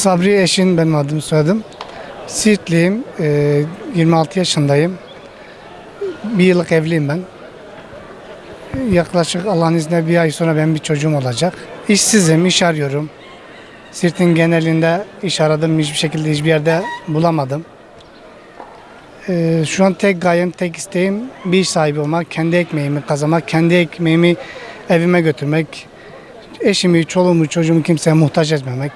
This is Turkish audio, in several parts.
Sabri Eşin benim adım soyadım. Siirtliyim. Ee, 26 yaşındayım. Bir yıllık evliyim ben. Yaklaşık Allah'ın izniyle bir ay sonra benim bir çocuğum olacak. İşsizim, iş arıyorum. Siirt'in genelinde iş aradım. Hiçbir şekilde hiçbir yerde bulamadım. Ee, şu an tek gayem, tek isteğim bir iş sahibi olmak, kendi ekmeğimi kazanmak, kendi ekmeğimi evime götürmek, eşimi, çoluğumu, çocuğumu kimseye muhtaç etmemek.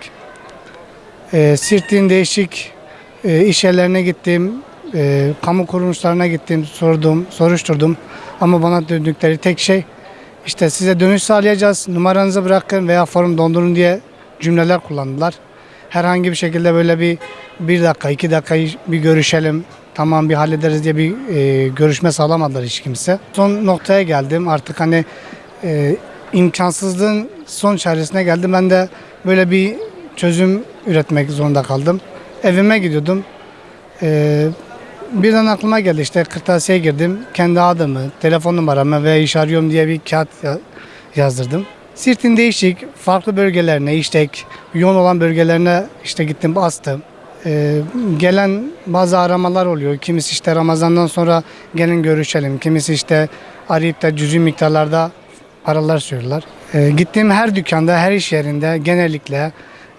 E, Sirt'in değişik e, iş yerlerine gittim, e, kamu kuruluşlarına gittim, sordum, soruşturdum. Ama bana döndükleri tek şey işte size dönüş sağlayacağız, numaranızı bırakın veya form dondurun diye cümleler kullandılar. Herhangi bir şekilde böyle bir bir dakika, iki dakika bir görüşelim, tamam bir hallederiz diye bir e, görüşme sağlamadılar hiç kimse. Son noktaya geldim artık hani e, imkansızlığın son çaresine geldim. Ben de böyle bir çözüm üretmek zorunda kaldım. Evime gidiyordum. Ee, birden aklıma geldi işte kırtasiye girdim. Kendi adımı, telefon numaramı ve iş arıyorum diye bir kağıt ya- yazdırdım. Sirt'in değişik farklı bölgelerine işte yoğun olan bölgelerine işte gittim bastım. Ee, gelen bazı aramalar oluyor. Kimisi işte Ramazan'dan sonra gelin görüşelim. Kimisi işte arayıp da cüzi miktarlarda paralar söylüyorlar. Ee, gittiğim her dükkanda, her iş yerinde genellikle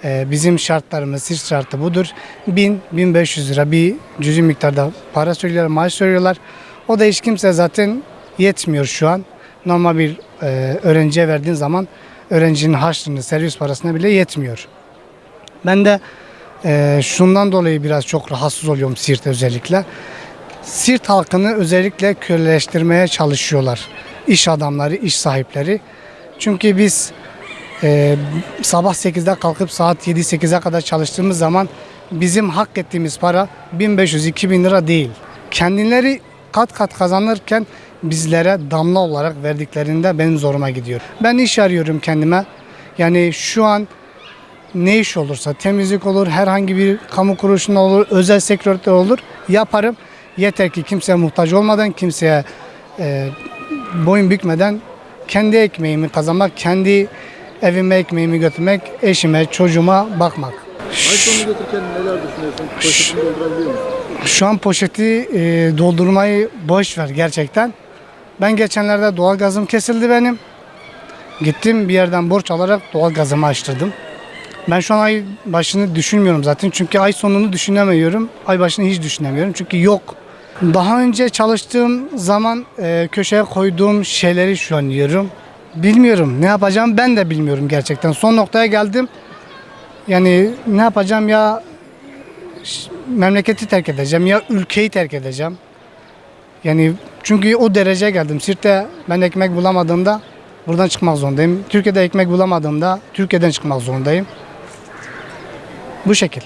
bizim şartlarımız, siz şartı budur. 1000-1500 lira bir cüzi miktarda para söylüyorlar, maaş söylüyorlar. O da hiç kimse zaten yetmiyor şu an. Normal bir e, öğrenciye verdiğin zaman öğrencinin harçlığını, servis parasına bile yetmiyor. Ben de e, şundan dolayı biraz çok rahatsız oluyorum Siirt'te özellikle. Siirt halkını özellikle köleleştirmeye çalışıyorlar. İş adamları, iş sahipleri. Çünkü biz e, sabah 8'de kalkıp saat 7-8'e kadar çalıştığımız zaman bizim hak ettiğimiz para 1500-2000 lira değil. Kendileri kat kat kazanırken bizlere damla olarak verdiklerinde benim zoruma gidiyor. Ben iş arıyorum kendime. Yani şu an ne iş olursa temizlik olur, herhangi bir kamu kuruluşunda olur, özel sektörde olur yaparım. Yeter ki kimseye muhtaç olmadan, kimseye e, boyun bükmeden kendi ekmeğimi kazanmak, kendi evime ekmeğimi götürmek, eşime, çocuğuma bakmak. Sonunu götürürken neler düşünüyorsun? Poşetini doldurabiliyor musun? Şu an poşeti e, doldurmayı boş ver gerçekten. Ben geçenlerde doğalgazım kesildi benim. Gittim bir yerden borç alarak doğalgazımı açtırdım. Ben şu an ay başını düşünmüyorum zaten. Çünkü ay sonunu düşünemiyorum. Ay başını hiç düşünemiyorum. Çünkü yok. Daha önce çalıştığım zaman e, köşeye koyduğum şeyleri şu an yiyorum. Bilmiyorum ne yapacağım ben de bilmiyorum gerçekten. Son noktaya geldim. Yani ne yapacağım ya memleketi terk edeceğim ya ülkeyi terk edeceğim. Yani çünkü o dereceye geldim. Sirt'te ben ekmek bulamadığımda buradan çıkmak zorundayım. Türkiye'de ekmek bulamadığımda Türkiye'den çıkmak zorundayım. Bu şekil.